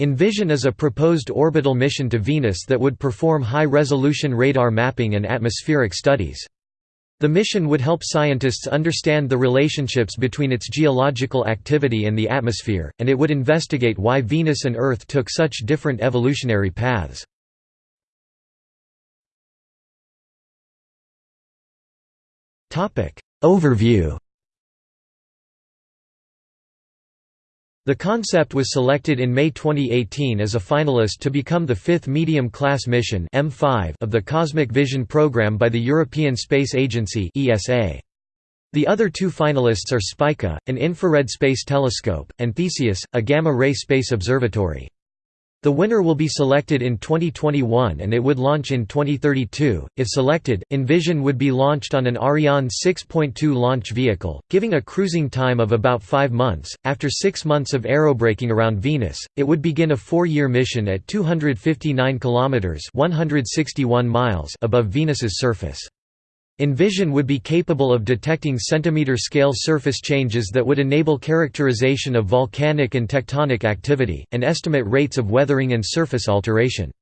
Envision is a proposed orbital mission to Venus that would perform high-resolution radar mapping and atmospheric studies. The mission would help scientists understand the relationships between its geological activity and the atmosphere, and it would investigate why Venus and Earth took such different evolutionary paths. Overview The concept was selected in May 2018 as a finalist to become the fifth medium-class mission M5 of the Cosmic Vision program by the European Space Agency. The other two finalists are Spica, an infrared space telescope, and Theseus, a gamma-ray space observatory. The winner will be selected in 2021 and it would launch in 2032. If selected, Envision would be launched on an Ariane 6.2 launch vehicle, giving a cruising time of about five months. After six months of aerobraking around Venus, it would begin a four-year mission at 259 kilometers (161 miles) above Venus's surface. Envision would be capable of detecting centimeter-scale surface changes that would enable characterization of volcanic and tectonic activity, and estimate rates of weathering and surface alteration.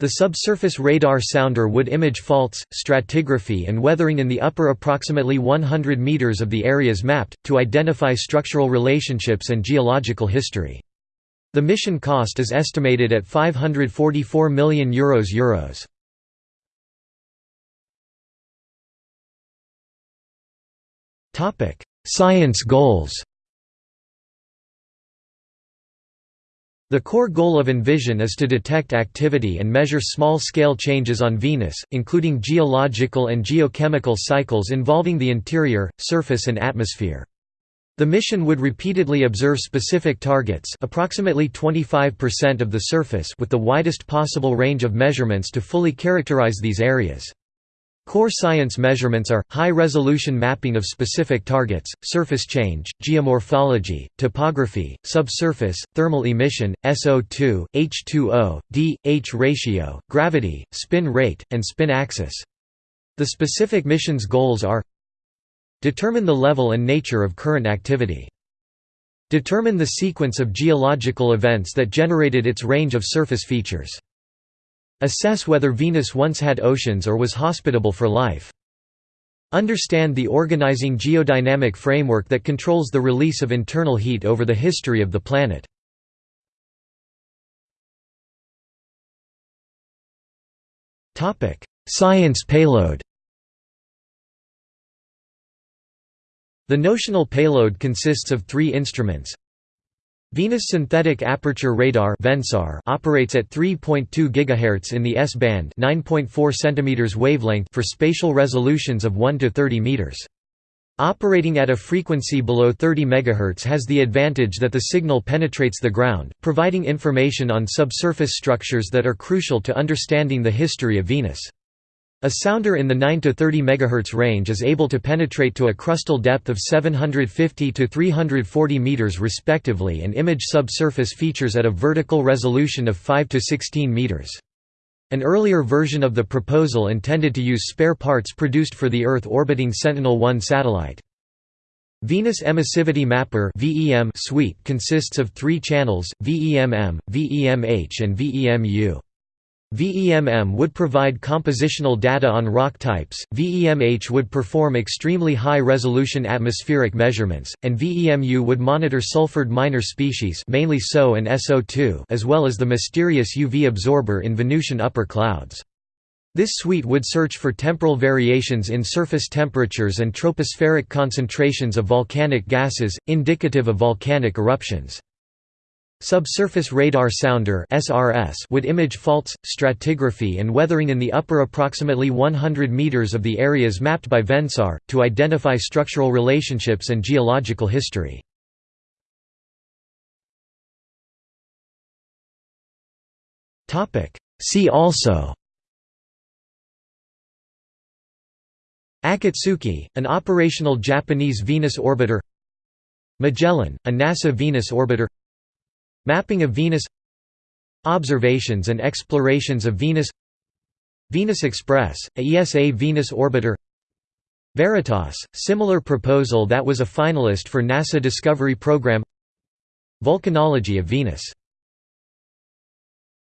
The subsurface radar sounder would image faults, stratigraphy and weathering in the upper approximately 100 meters of the areas mapped, to identify structural relationships and geological history. The mission cost is estimated at €544 million Euros Euros. Science goals The core goal of Envision is to detect activity and measure small-scale changes on Venus, including geological and geochemical cycles involving the interior, surface and atmosphere. The mission would repeatedly observe specific targets approximately 25% of the surface with the widest possible range of measurements to fully characterize these areas. Core science measurements are, high-resolution mapping of specific targets, surface change, geomorphology, topography, subsurface, thermal emission, SO2, H2O, D, H ratio, gravity, spin rate, and spin axis. The specific mission's goals are Determine the level and nature of current activity. Determine the sequence of geological events that generated its range of surface features. Assess whether Venus once had oceans or was hospitable for life. Understand the organizing geodynamic framework that controls the release of internal heat over the history of the planet. Science payload The notional payload consists of three instruments Venus Synthetic Aperture Radar operates at 3.2 GHz in the S-band 9.4 cm wavelength for spatial resolutions of 1 to 30 meters. Operating at a frequency below 30 MHz has the advantage that the signal penetrates the ground, providing information on subsurface structures that are crucial to understanding the history of Venus. A sounder in the 9 to 30 MHz range is able to penetrate to a crustal depth of 750 to 340 meters respectively and image subsurface features at a vertical resolution of 5 to 16 meters. An earlier version of the proposal intended to use spare parts produced for the Earth orbiting Sentinel-1 satellite. Venus Emissivity Mapper suite consists of three channels, VEM-M, VEM-H and VEM-U. VEMM would provide compositional data on rock types, VEMH would perform extremely high-resolution atmospheric measurements, and VEMU would monitor sulfured minor species mainly SO and SO2 as well as the mysterious UV absorber in Venusian upper clouds. This suite would search for temporal variations in surface temperatures and tropospheric concentrations of volcanic gases, indicative of volcanic eruptions. Subsurface Radar Sounder (SRS) would image faults, stratigraphy and weathering in the upper approximately 100 meters of the areas mapped by VENSAR to identify structural relationships and geological history. Topic: See also Akatsuki, an operational Japanese Venus orbiter Magellan, a NASA Venus orbiter Mapping of Venus. Observations and explorations of Venus. Venus Express, a ESA Venus orbiter. Veritas, similar proposal that was a finalist for NASA Discovery Program. Volcanology of Venus